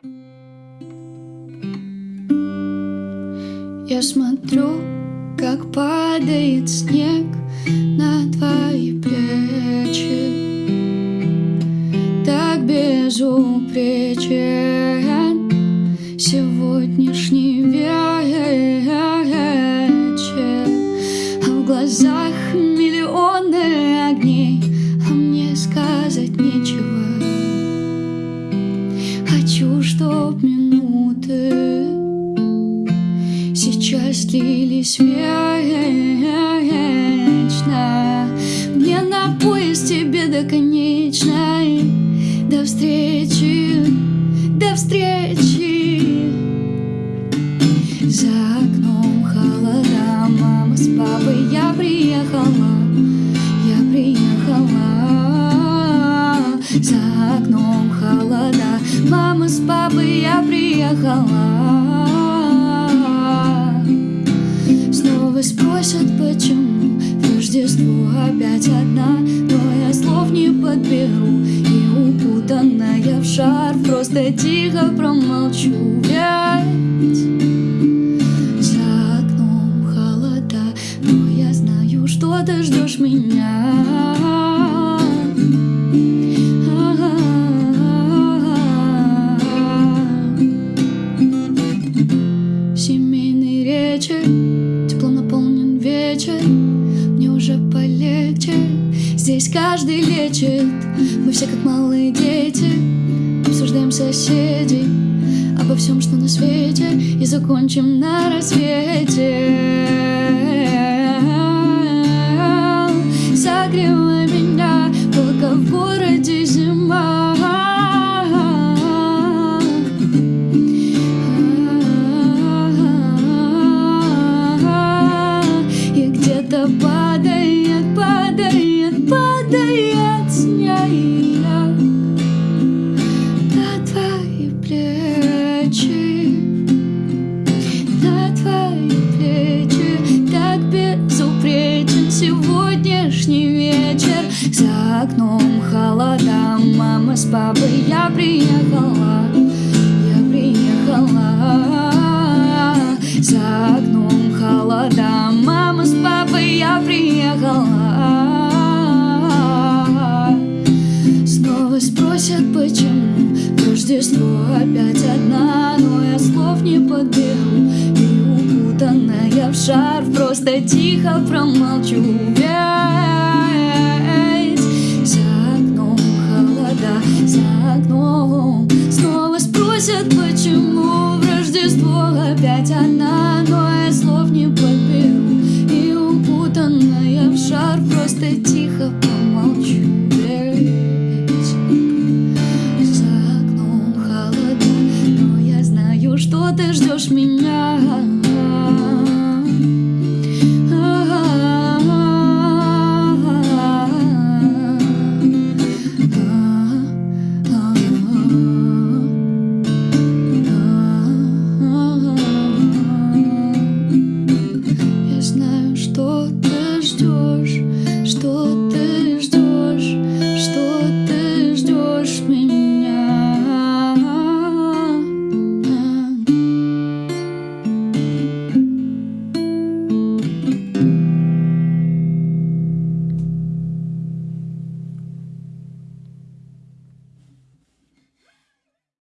Я смотрю, как падает снег на твои плечи. Так безупречен сегодняшний вечер. А в глазах минуты сейчас длились вечно. Мне на поезд тебе до конечной До встречи, до встречи. За окном холода, мама с папой Я приехала, с папой Я приехала. Снова спросят, почему Рождество опять одна Но я слов не подберу И укутанная в шар Просто тихо промолчу. Ведь за окном холода Но я знаю, что ты ждешь меня каждый лечит Мы все как малые дети Обсуждаем соседей Обо всем, что на свете И закончим на рассвете. Согревай меня Пока в городе зима. И где-то падает, падает, с папой я приехала Я приехала. За окном холода Мама с папой я приехала. Снова спросят, почему Рождество опять одна Но я слов не подберу. И укутанная в шар Просто тихо промолчу Просто тихо промолчу Ведь за окном холода Но я знаю, что ты ждешь меня